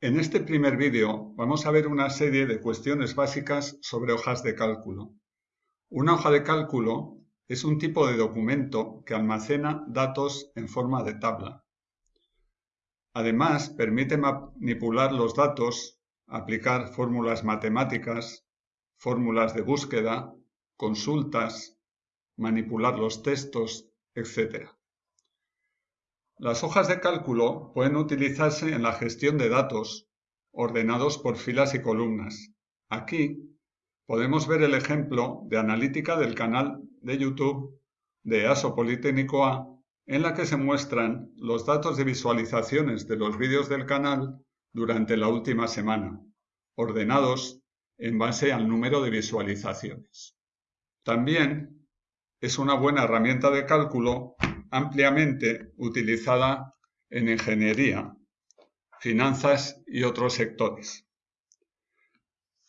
En este primer vídeo vamos a ver una serie de cuestiones básicas sobre hojas de cálculo. Una hoja de cálculo es un tipo de documento que almacena datos en forma de tabla. Además, permite manipular los datos, aplicar fórmulas matemáticas, fórmulas de búsqueda, consultas, manipular los textos, etc. Las hojas de cálculo pueden utilizarse en la gestión de datos ordenados por filas y columnas. Aquí podemos ver el ejemplo de analítica del canal de YouTube de ASO Politécnico A en la que se muestran los datos de visualizaciones de los vídeos del canal durante la última semana, ordenados en base al número de visualizaciones. También es una buena herramienta de cálculo ampliamente utilizada en ingeniería, finanzas y otros sectores.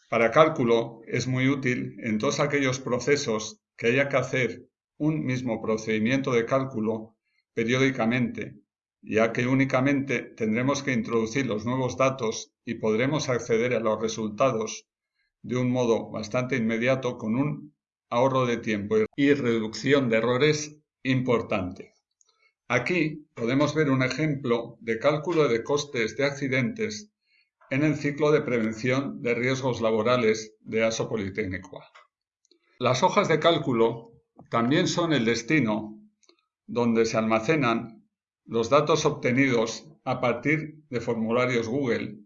Para cálculo es muy útil en todos aquellos procesos que haya que hacer un mismo procedimiento de cálculo periódicamente, ya que únicamente tendremos que introducir los nuevos datos y podremos acceder a los resultados de un modo bastante inmediato con un ahorro de tiempo y reducción de errores importante. Aquí podemos ver un ejemplo de cálculo de costes de accidentes en el ciclo de prevención de riesgos laborales de ASO Politécnico. Las hojas de cálculo también son el destino donde se almacenan los datos obtenidos a partir de formularios Google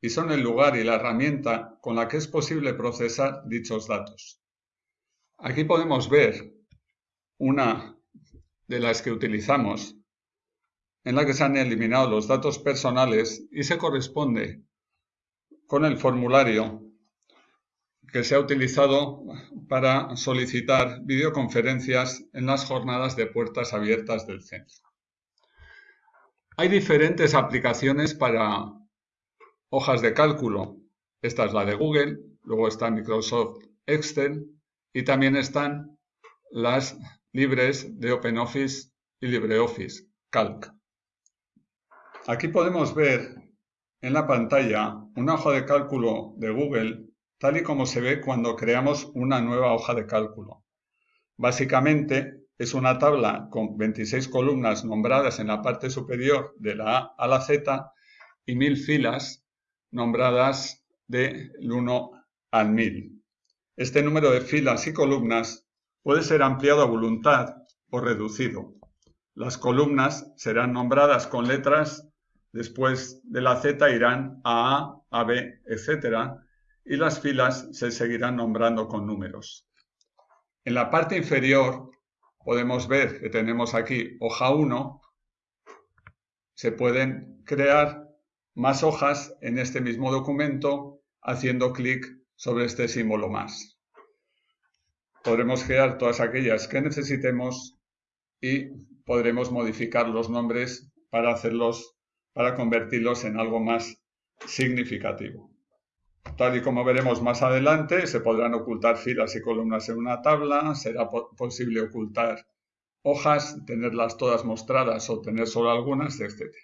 y son el lugar y la herramienta con la que es posible procesar dichos datos. Aquí podemos ver una de las que utilizamos, en la que se han eliminado los datos personales y se corresponde con el formulario que se ha utilizado para solicitar videoconferencias en las jornadas de puertas abiertas del centro. Hay diferentes aplicaciones para hojas de cálculo. Esta es la de Google, luego está Microsoft Excel y también están las libres de OpenOffice y LibreOffice, Calc. Aquí podemos ver en la pantalla una hoja de cálculo de Google tal y como se ve cuando creamos una nueva hoja de cálculo. Básicamente es una tabla con 26 columnas nombradas en la parte superior de la A a la Z y mil filas nombradas del 1 al 1000. Este número de filas y columnas puede ser ampliado a voluntad o reducido. Las columnas serán nombradas con letras, después de la Z irán a A, a B, etc. Y las filas se seguirán nombrando con números. En la parte inferior podemos ver que tenemos aquí hoja 1. Se pueden crear más hojas en este mismo documento haciendo clic sobre este símbolo más. Podremos crear todas aquellas que necesitemos y podremos modificar los nombres para hacerlos, para convertirlos en algo más significativo. Tal y como veremos más adelante, se podrán ocultar filas y columnas en una tabla, será posible ocultar hojas, tenerlas todas mostradas o tener solo algunas, etc.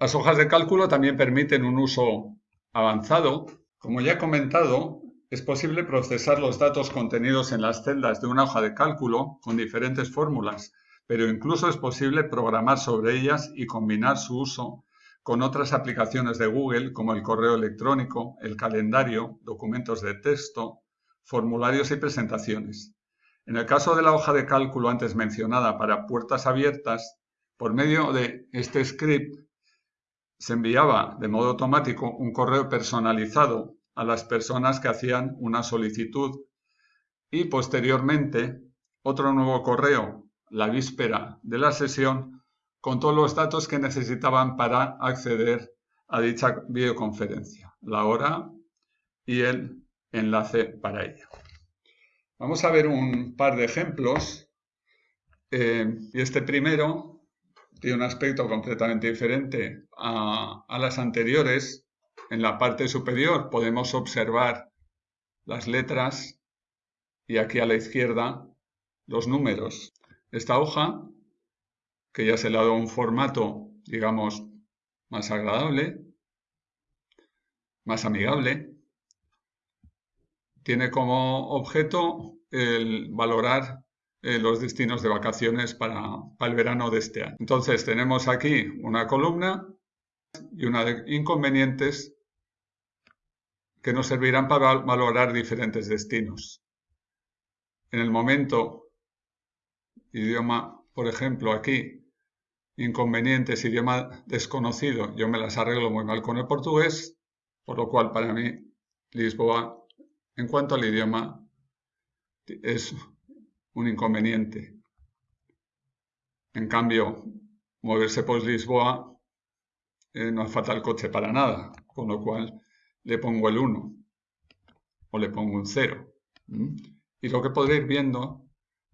Las hojas de cálculo también permiten un uso avanzado. Como ya he comentado, es posible procesar los datos contenidos en las celdas de una hoja de cálculo con diferentes fórmulas, pero incluso es posible programar sobre ellas y combinar su uso con otras aplicaciones de Google como el correo electrónico, el calendario, documentos de texto, formularios y presentaciones. En el caso de la hoja de cálculo antes mencionada para puertas abiertas, por medio de este script se enviaba de modo automático un correo personalizado a las personas que hacían una solicitud y posteriormente otro nuevo correo la víspera de la sesión con todos los datos que necesitaban para acceder a dicha videoconferencia, la hora y el enlace para ella. Vamos a ver un par de ejemplos. Eh, y este primero tiene un aspecto completamente diferente a, las anteriores. En la parte superior podemos observar las letras y aquí a la izquierda los números. Esta hoja, que ya se le ha dado un formato, digamos, más agradable, más amigable. Tiene como objeto el valorar eh, los destinos de vacaciones para, para el verano de este año. Entonces tenemos aquí una columna y una de inconvenientes que nos servirán para valorar diferentes destinos. En el momento, idioma, por ejemplo, aquí, inconvenientes, idioma desconocido, yo me las arreglo muy mal con el portugués, por lo cual para mí Lisboa, en cuanto al idioma, es un inconveniente. En cambio, moverse por Lisboa eh, no hace falta el coche para nada, con lo cual le pongo el 1 o le pongo un 0. Y lo que podréis ir viendo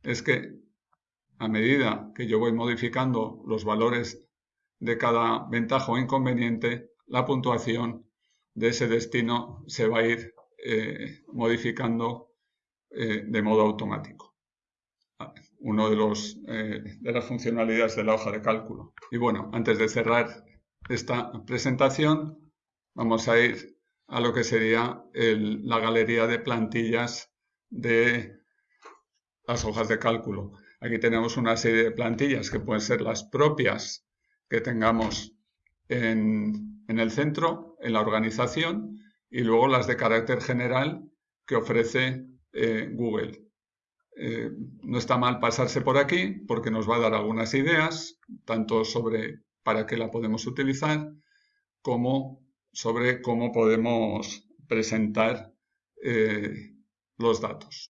es que a medida que yo voy modificando los valores de cada ventaja o inconveniente, la puntuación de ese destino se va a ir eh, modificando eh, de modo automático. Uno de, los, de las funcionalidades de la hoja de cálculo. Y bueno, antes de cerrar esta presentación, vamos a ir a lo que sería la galería de plantillas de las hojas de cálculo. Aquí tenemos una serie de plantillas que pueden ser las propias que tengamos en, el centro, en la organización, y luego las de carácter general que ofrece eh, Google. Eh, no está mal pasarse por aquí porque nos va a dar algunas ideas, tanto sobre para qué la podemos utilizar, como sobre cómo podemos presentar eh, los datos.